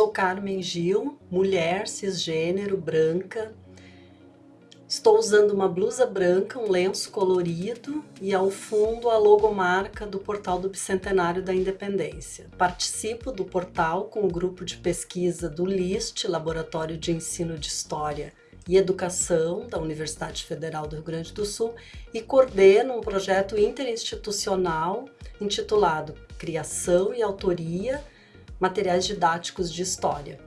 Sou Carmen Gil, mulher, cisgênero, branca. Estou usando uma blusa branca, um lenço colorido e ao fundo a logomarca do Portal do Bicentenário da Independência. Participo do portal com o grupo de pesquisa do LIST, Laboratório de Ensino de História e Educação da Universidade Federal do Rio Grande do Sul e coordeno um projeto interinstitucional intitulado Criação e Autoria Materiais Didáticos de História.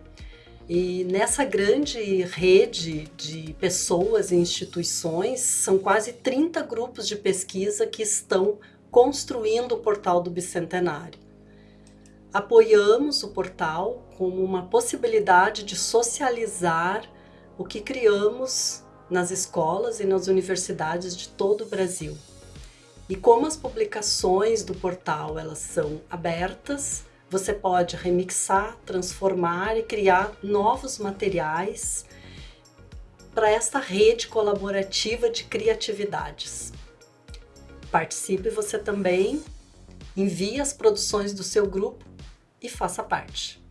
E nessa grande rede de pessoas e instituições, são quase 30 grupos de pesquisa que estão construindo o portal do Bicentenário. Apoiamos o portal como uma possibilidade de socializar o que criamos nas escolas e nas universidades de todo o Brasil. E como as publicações do portal elas são abertas, você pode remixar, transformar e criar novos materiais para esta rede colaborativa de criatividades. Participe você também, envie as produções do seu grupo e faça parte.